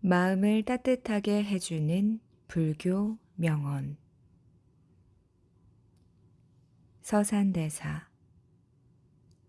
마음을 따뜻하게 해주는 불교 명언. 서산대사.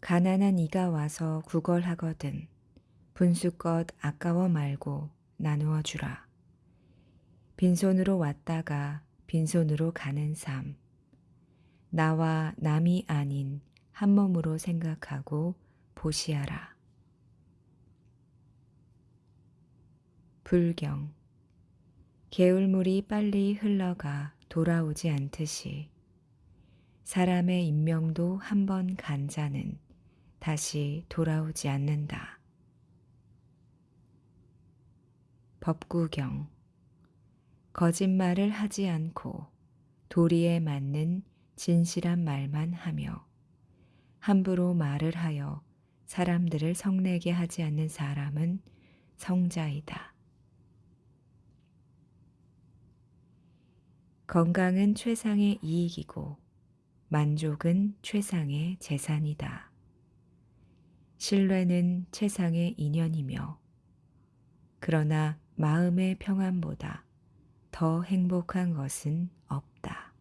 가난한 이가 와서 구걸하거든 분수껏 아까워 말고 나누어 주라. 빈손으로 왔다가 빈손으로 가는 삶. 나와 남이 아닌 한 몸으로 생각하고 보시하라. 불경 개울물이 빨리 흘러가 돌아오지 않듯이 사람의 인명도 한번 간 자는 다시 돌아오지 않는다. 법구경 거짓말을 하지 않고 도리에 맞는 진실한 말만 하며 함부로 말을 하여 사람들을 성내게 하지 않는 사람은 성자이다. 건강은 최상의 이익이고 만족은 최상의 재산이다. 신뢰는 최상의 인연이며 그러나 마음의 평안보다 더 행복한 것은 없다.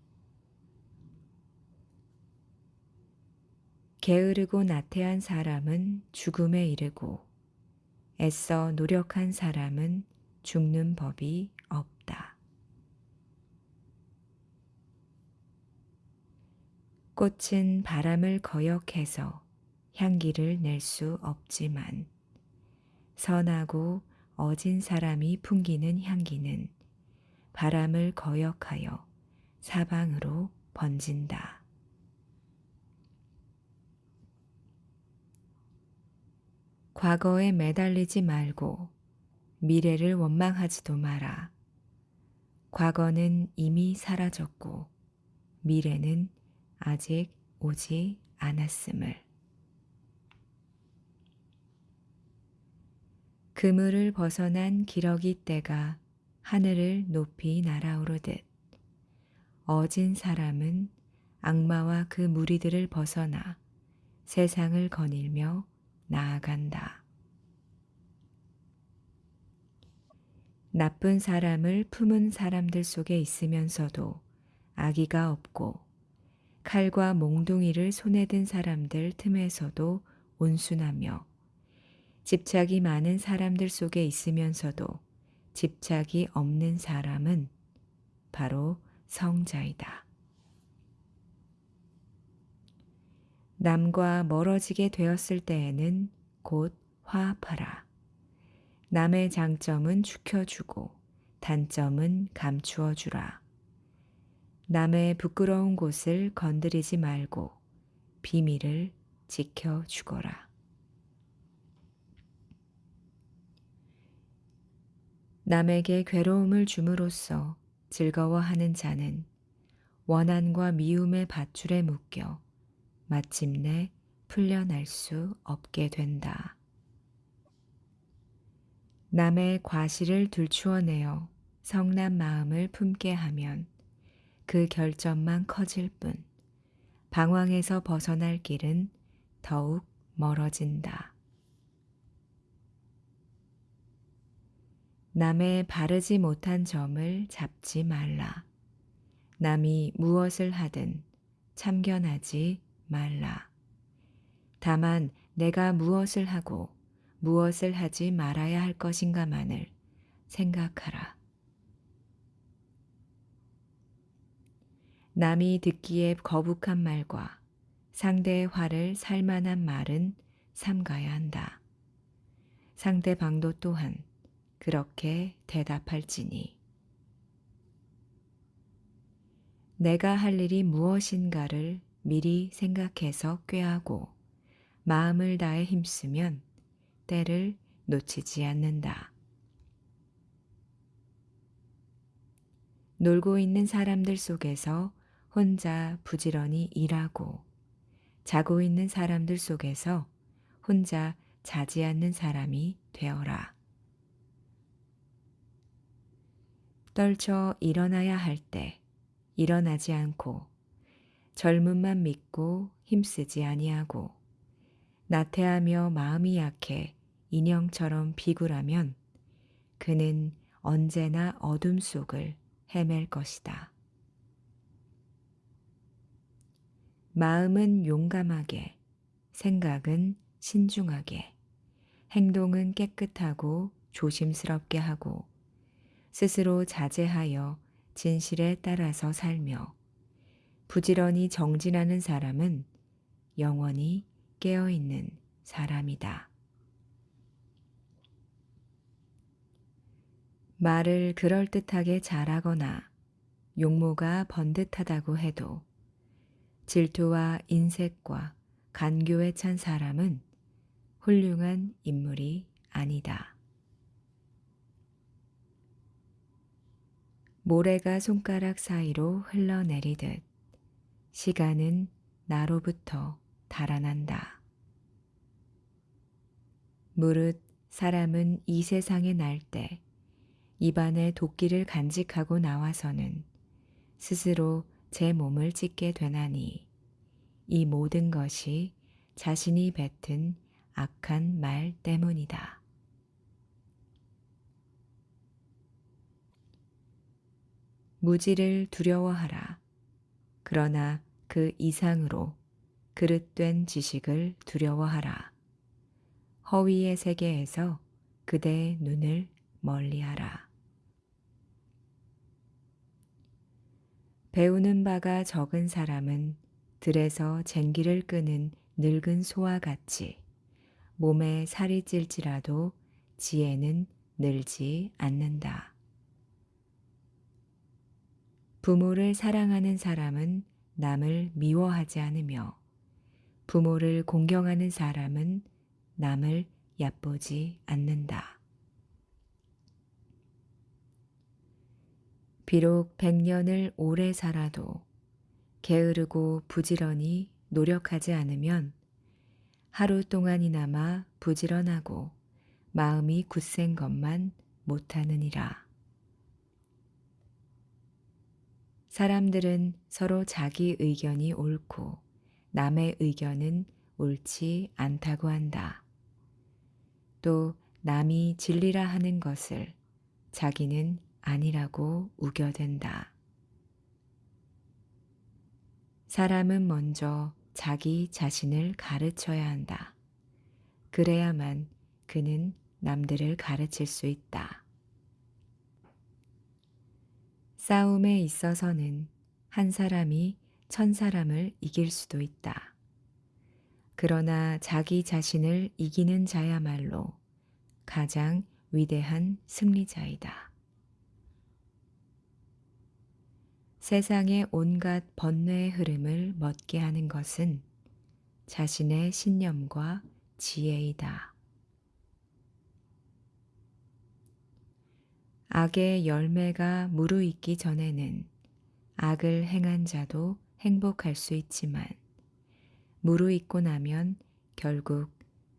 게으르고 나태한 사람은 죽음에 이르고 애써 노력한 사람은 죽는 법이 없다. 꽃은 바람을 거역해서 향기를 낼 수 없지만 선하고 어진 사람이 풍기는 향기는 바람을 거역하여 사방으로 번진다. 과거에 매달리지 말고 미래를 원망하지도 마라. 과거는 이미 사라졌고 미래는 아직 오지 않았음을. 그물을 벗어난 기러기 떼가 하늘을 높이 날아오르듯 어진 사람은 악마와 그 무리들을 벗어나 세상을 거닐며 나아간다. 나쁜 사람을 품은 사람들 속에 있으면서도 아기가 없고 칼과 몽둥이를 손에 든 사람들 틈에서도 온순하며 집착이 많은 사람들 속에 있으면서도 집착이 없는 사람은 바로 성자이다. 남과 멀어지게 되었을 때에는 곧 화합하라. 남의 장점은 죽여주고 단점은 감추어 주라. 남의 부끄러운 곳을 건드리지 말고 비밀을 지켜 주거라. 남에게 괴로움을 줌으로써 즐거워하는 자는 원한과 미움의 밧줄에 묶여 마침내 풀려날 수 없게 된다. 남의 과실을 들추어내어 성난 마음을 품게 하면 그 결점만 커질 뿐 방황에서 벗어날 길은 더욱 멀어진다. 남의 바르지 못한 점을 잡지 말라. 남이 무엇을 하든 참견하지 말라. 다만 내가 무엇을 하고 무엇을 하지 말아야 할 것인가만을 생각하라. 남이 듣기에 거북한 말과 상대의 화를 살만한 말은 삼가야 한다. 상대방도 또한 그렇게 대답할지니 내가 할 일이 무엇인가를 미리 생각해서 꾀하고 마음을 다해 힘쓰면 때를 놓치지 않는다. 놀고 있는 사람들 속에서 혼자 부지런히 일하고 자고 있는 사람들 속에서 혼자 자지 않는 사람이 되어라. 떨쳐 일어나야 할 때 일어나지 않고 젊음만 믿고 힘쓰지 아니하고 나태하며 마음이 약해 인형처럼 비굴하면 그는 언제나 어둠 속을 헤맬 것이다. 마음은 용감하게, 생각은 신중하게, 행동은 깨끗하고 조심스럽게 하고, 스스로 자제하여 진실에 따라서 살며, 부지런히 정진하는 사람은 영원히 깨어있는 사람이다. 말을 그럴듯하게 잘하거나 용모가 번듯하다고 해도 질투와 인색과 간교에 찬 사람은 훌륭한 인물이 아니다. 모래가 손가락 사이로 흘러내리듯 시간은 나로부터 달아난다. 무릇 사람은 이 세상에 날 때 입안에 도끼를 간직하고 나와서는 스스로 제 몸을 찢게 되나니 이 모든 것이 자신이 뱉은 악한 말 때문이다. 무지를 두려워하라. 그러나 그 이상으로 그릇된 지식을 두려워하라. 허위의 세계에서 그대의 눈을 멀리하라. 배우는 바가 적은 사람은 들에서 쟁기를 끄는 늙은 소와 같이 몸에 살이 찔지라도 지혜는 늘지 않는다. 부모를 사랑하는 사람은 남을 미워하지 않으며 부모를 공경하는 사람은 남을 얕보지 않는다. 비록 백년을 오래 살아도 게으르고 부지런히 노력하지 않으면 하루 동안이나마 부지런하고 마음이 굳센 것만 못하느니라. 사람들은 서로 자기 의견이 옳고 남의 의견은 옳지 않다고 한다. 또 남이 진리라 하는 것을 자기는 아니라고 우겨댄다. 사람은 먼저 자기 자신을 가르쳐야 한다. 그래야만 그는 남들을 가르칠 수 있다. 싸움에 있어서는 한 사람이 천 사람을 이길 수도 있다. 그러나 자기 자신을 이기는 자야말로 가장 위대한 승리자이다. 세상의 온갖 번뇌의 흐름을 멎게 하는 것은 자신의 신념과 지혜이다. 악의 열매가 무르익기 전에는 악을 행한 자도 행복할 수 있지만 무르익고 나면 결국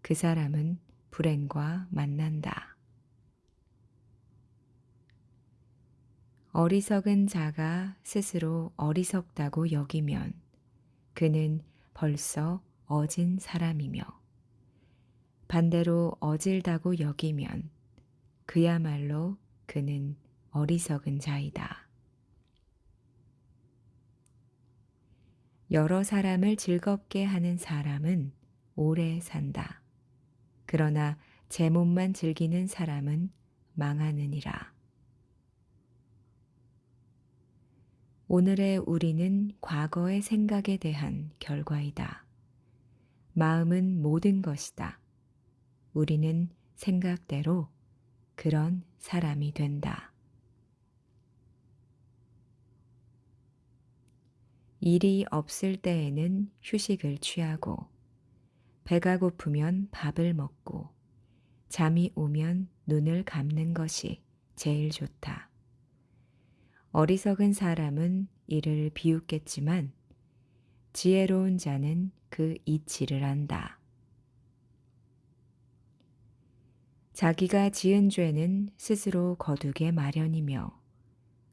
그 사람은 불행과 만난다. 어리석은 자가 스스로 어리석다고 여기면 그는 벌써 어진 사람이며 반대로 어질다고 여기면 그야말로 그는 어리석은 자이다. 여러 사람을 즐겁게 하는 사람은 오래 산다. 그러나 제 몸만 즐기는 사람은 망하느니라. 오늘의 우리는 과거의 생각에 대한 결과이다. 마음은 모든 것이다. 우리는 생각대로 그런 사람이 된다. 일이 없을 때에는 휴식을 취하고, 배가 고프면 밥을 먹고, 잠이 오면 눈을 감는 것이 제일 좋다. 어리석은 사람은 이를 비웃겠지만 지혜로운 자는 그 이치를 안다. 자기가 지은 죄는 스스로 거두게 마련이며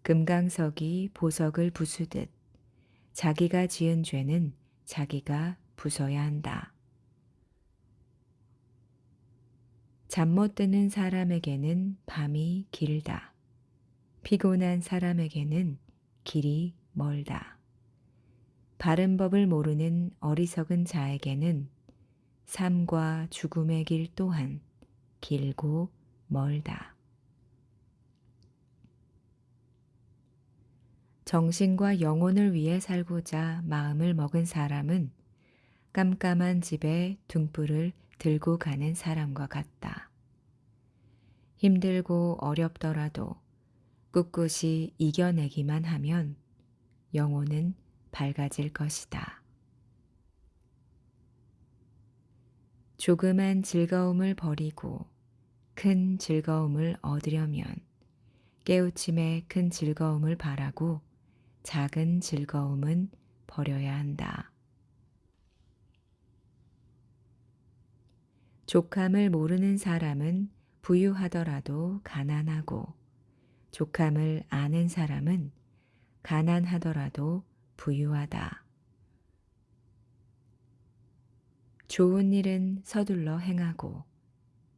금강석이 보석을 부수듯 자기가 지은 죄는 자기가 부숴야 한다. 잠 못 드는 사람에게는 밤이 길다. 피곤한 사람에게는 길이 멀다. 바른 법을 모르는 어리석은 자에게는 삶과 죽음의 길 또한 길고 멀다. 정신과 영혼을 위해 살고자 마음을 먹은 사람은 깜깜한 집에 등불을 들고 가는 사람과 같다. 힘들고 어렵더라도 꿋꿋이 이겨내기만 하면 영혼은 밝아질 것이다. 조그만 즐거움을 버리고 큰 즐거움을 얻으려면 깨우침의 큰 즐거움을 바라고 작은 즐거움은 버려야 한다. 족함을 모르는 사람은 부유하더라도 가난하고 족함을 아는 사람은 가난하더라도 부유하다. 좋은 일은 서둘러 행하고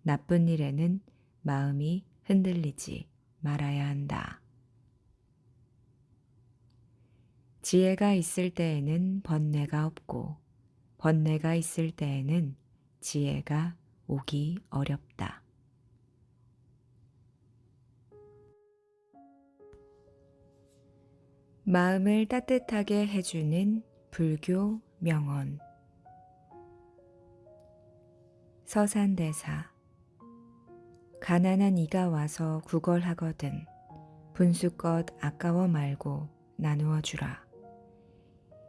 나쁜 일에는 마음이 흔들리지 말아야 한다. 지혜가 있을 때에는 번뇌가 없고 번뇌가 있을 때에는 지혜가 오기 어렵다. 마음을 따뜻하게 해주는 불교 명언 서산대사 가난한 이가 와서 구걸하거든 분수껏 아까워 말고 나누어 주라.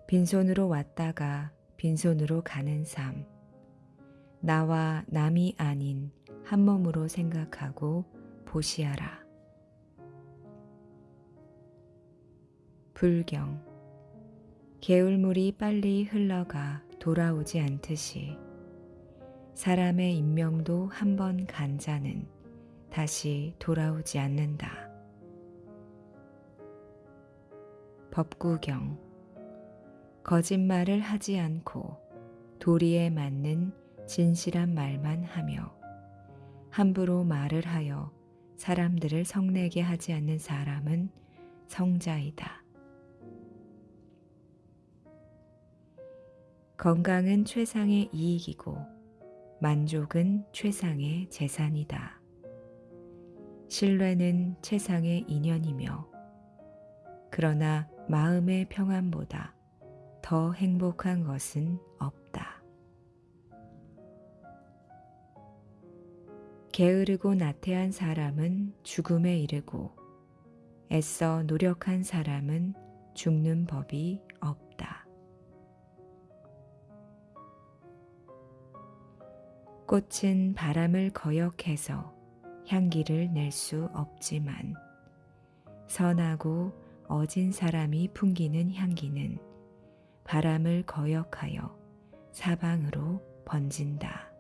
빈손으로 왔다가 빈손으로 가는 삶. 나와 남이 아닌 한 몸으로 생각하고 보시하라. 불경 개울물이 빨리 흘러가 돌아오지 않듯이 사람의 인명도 한번 간 자는 다시 돌아오지 않는다. 법구경 거짓말을 하지 않고 도리에 맞는 진실한 말만 하며 함부로 말을 하여 사람들을 성내게 하지 않는 사람은 성자이다. 건강은 최상의 이익이고 만족은 최상의 재산이다. 신뢰는 최상의 인연이며 그러나 마음의 평안보다 더 행복한 것은 없다. 게으르고 나태한 사람은 죽음에 이르고 애써 노력한 사람은 죽는 법이 꽃은 바람을 거역해서 향기를 낼 수 없지만 선하고 어진 사람이 풍기는 향기는 바람을 거역하여 사방으로 번진다.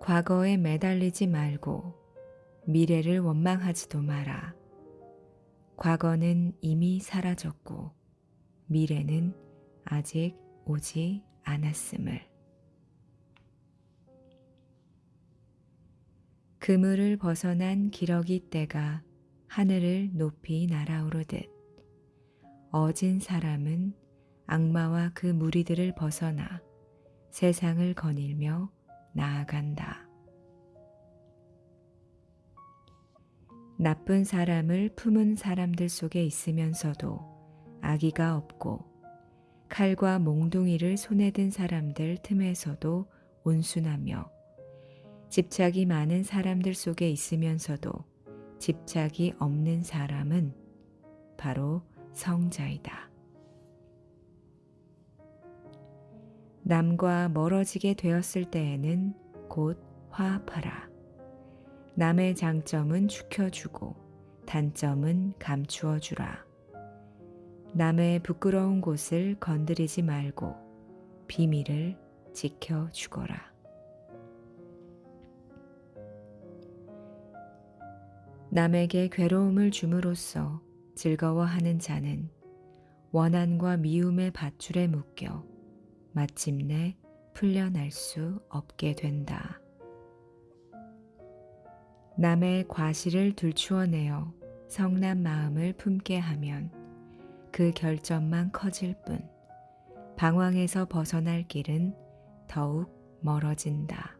과거에 매달리지 말고 미래를 원망하지도 마라. 과거는 이미 사라졌고 미래는 아직 오지 않았음을. 그물을 벗어난 기러기 떼가 하늘을 높이 날아오르듯 어진 사람은 악마와 그 무리들을 벗어나 세상을 거닐며 나아간다. 나쁜 사람을 품은 사람들 속에 있으면서도 아기가 없고 칼과 몽둥이를 손에 든 사람들 틈에서도 온순하며 집착이 많은 사람들 속에 있으면서도 집착이 없는 사람은 바로 성자이다. 남과 멀어지게 되었을 때에는 곧 화합하라. 남의 장점은 축혀주고 단점은 감추어주라. 남의 부끄러운 곳을 건드리지 말고 비밀을 지켜주거라. 남에게 괴로움을 줌으로써 즐거워하는 자는 원한과 미움의 밧줄에 묶여 마침내 풀려날 수 없게 된다. 남의 과실을 들추어내어 성난 마음을 품게 하면 그 결점만 커질 뿐 방황에서 벗어날 길은 더욱 멀어진다.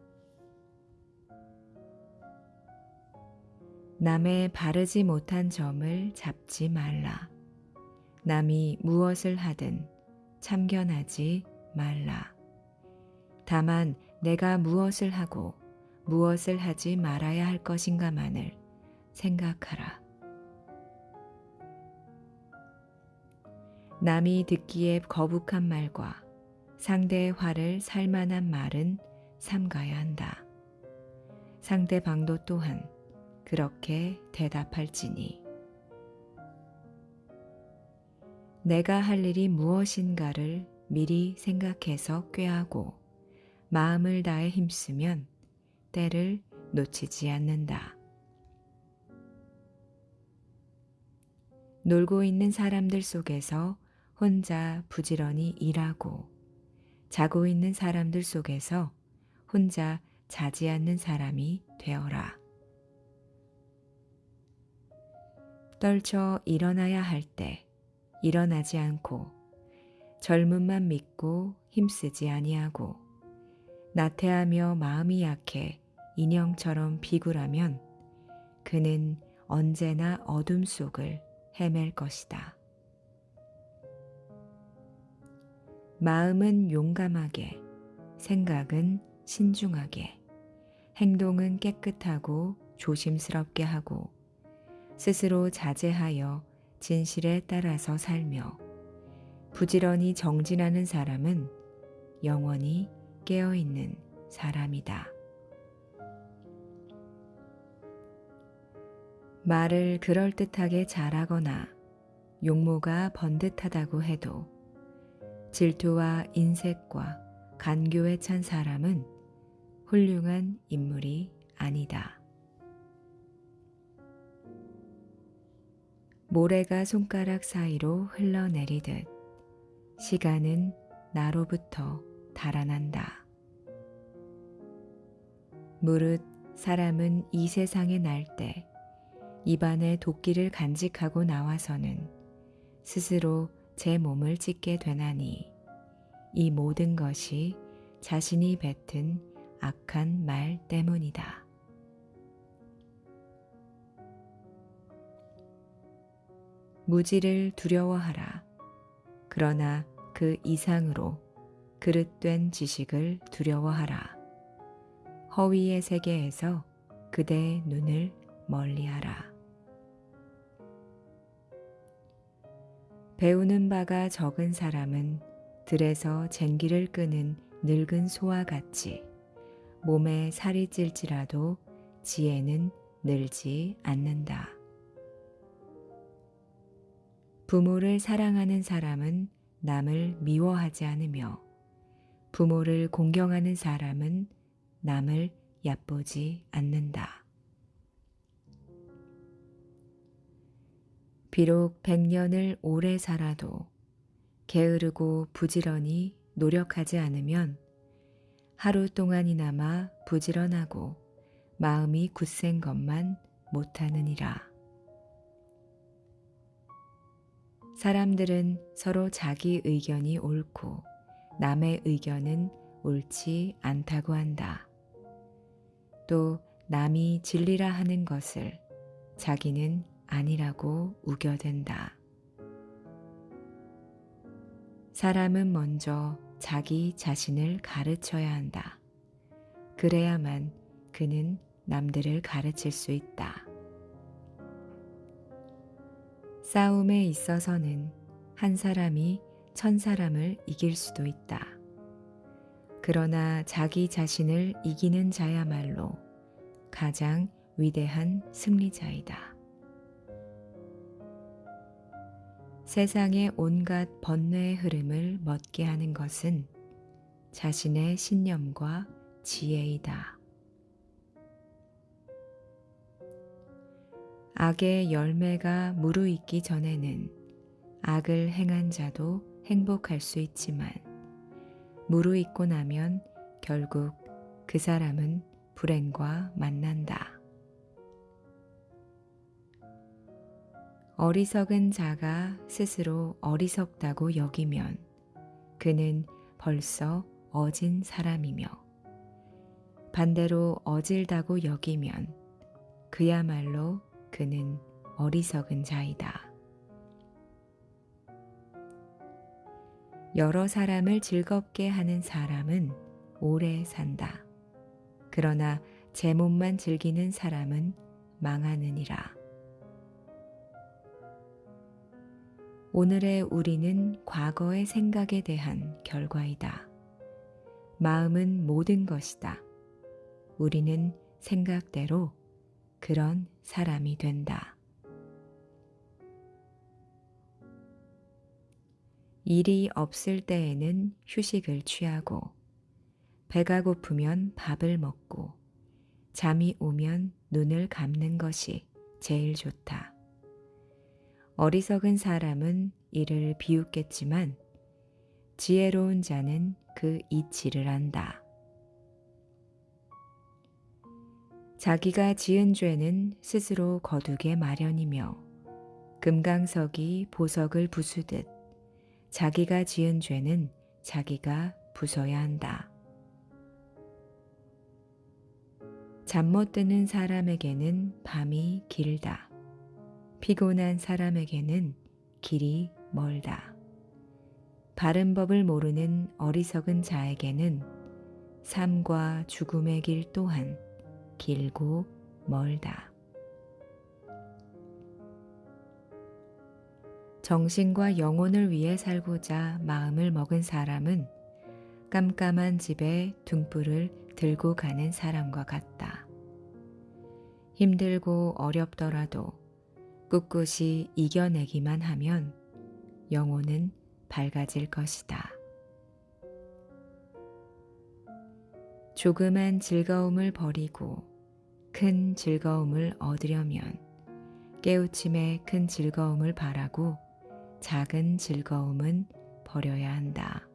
남의 바르지 못한 점을 잡지 말라. 남이 무엇을 하든 참견하지 말라. 다만 내가 무엇을 하고 무엇을 하지 말아야 할 것인가만을 생각하라. 남이 듣기에 거북한 말과 상대의 화를 살만한 말은 삼가야 한다. 상대방도 또한 그렇게 대답할지니 내가 할 일이 무엇인가를 미리 생각해서 꾀하고 마음을 다해 힘쓰면 때를 놓치지 않는다. 놀고 있는 사람들 속에서 혼자 부지런히 일하고 자고 있는 사람들 속에서 혼자 자지 않는 사람이 되어라. 떨쳐 일어나야 할 때 일어나지 않고 젊음만 믿고 힘쓰지 아니하고 나태하며 마음이 약해 인형처럼 비굴하면 그는 언제나 어둠 속을 헤맬 것이다. 마음은 용감하게, 생각은 신중하게, 행동은 깨끗하고 조심스럽게 하고 스스로 자제하여 진실에 따라서 살며 부지런히 정진하는 사람은 영원히 깨어있는 사람이다. 말을 그럴듯하게 잘하거나 용모가 번듯하다고 해도 질투와 인색과 간교에 찬 사람은 훌륭한 인물이 아니다. 모래가 손가락 사이로 흘러내리듯 시간은 나로부터 달아난다. 무릇 사람은 이 세상에 날 때 입안에 도끼를 간직하고 나와서는 스스로 제 몸을 찢게 되나니 이 모든 것이 자신이 뱉은 악한 말 때문이다. 무지를 두려워하라. 그러나 그 이상으로 그릇된 지식을 두려워하라. 허위의 세계에서 그대의 눈을 멀리하라. 배우는 바가 적은 사람은 들에서 쟁기를 끄는 늙은 소와 같이 몸에 살이 찔지라도 지혜는 늘지 않는다. 부모를 사랑하는 사람은 남을 미워하지 않으며 부모를 공경하는 사람은 남을 얕보지 않는다. 비록 백년을 오래 살아도 게으르고 부지런히 노력하지 않으면 하루 동안이나마 부지런하고 마음이 굳센 것만 못하느니라. 사람들은 서로 자기 의견이 옳고 남의 의견은 옳지 않다고 한다. 또 남이 진리라 하는 것을 자기는 아니라고 우겨댄다. 사람은 먼저 자기 자신을 가르쳐야 한다. 그래야만 그는 남들을 가르칠 수 있다. 싸움에 있어서는 한 사람이 천 사람을 이길 수도 있다. 그러나 자기 자신을 이기는 자야말로 가장 위대한 승리자이다. 세상의 온갖 번뇌의 흐름을 멎게 하는 것은 자신의 신념과 지혜이다. 악의 열매가 무르익기 전에는 악을 행한 자도 행복할 수 있지만 무르익고 나면 결국 그 사람은 불행과 만난다. 어리석은 자가 스스로 어리석다고 여기면 그는 벌써 어진 사람이며 반대로 어질다고 여기면 그야말로 그는 어리석은 자이다. 여러 사람을 즐겁게 하는 사람은 오래 산다. 그러나 제 몸만 즐기는 사람은 망하느니라. 오늘의 우리는 과거의 생각에 대한 결과이다. 마음은 모든 것이다. 우리는 생각대로 그런 사람이 된다. 일이 없을 때에는 휴식을 취하고, 배가 고프면 밥을 먹고, 잠이 오면 눈을 감는 것이 제일 좋다. 어리석은 사람은 이를 비웃겠지만, 지혜로운 자는 그 이치를 안다. 자기가 지은 죄는 스스로 거두게 마련이며, 금강석이 보석을 부수듯 자기가 지은 죄는 자기가 부숴야 한다. 잠 못 드는 사람에게는 밤이 길다. 피곤한 사람에게는 길이 멀다. 바른 법을 모르는 어리석은 자에게는 삶과 죽음의 길 또한 길고 멀다. 정신과 영혼을 위해 살고자 마음을 먹은 사람은 깜깜한 집에 등불을 들고 가는 사람과 같다. 힘들고 어렵더라도 꿋꿋이 이겨내기만 하면 영혼은 밝아질 것이다. 조그만 즐거움을 버리고 큰 즐거움을 얻으려면 깨우침의 큰 즐거움을 바라고 작은 즐거움은 버려야 한다.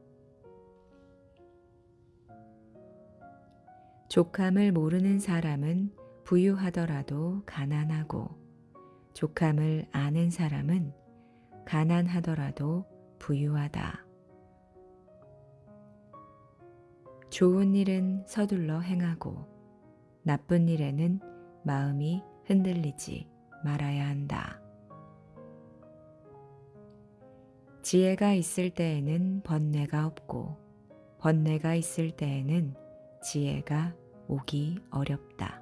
족함을 모르는 사람은 부유하더라도 가난하고 족함을 아는 사람은 가난하더라도 부유하다. 좋은 일은 서둘러 행하고 나쁜 일에는 마음이 흔들리지 말아야 한다. 지혜가 있을 때에는 번뇌가 없고 번뇌가 있을 때에는 지혜가 오기 어렵다.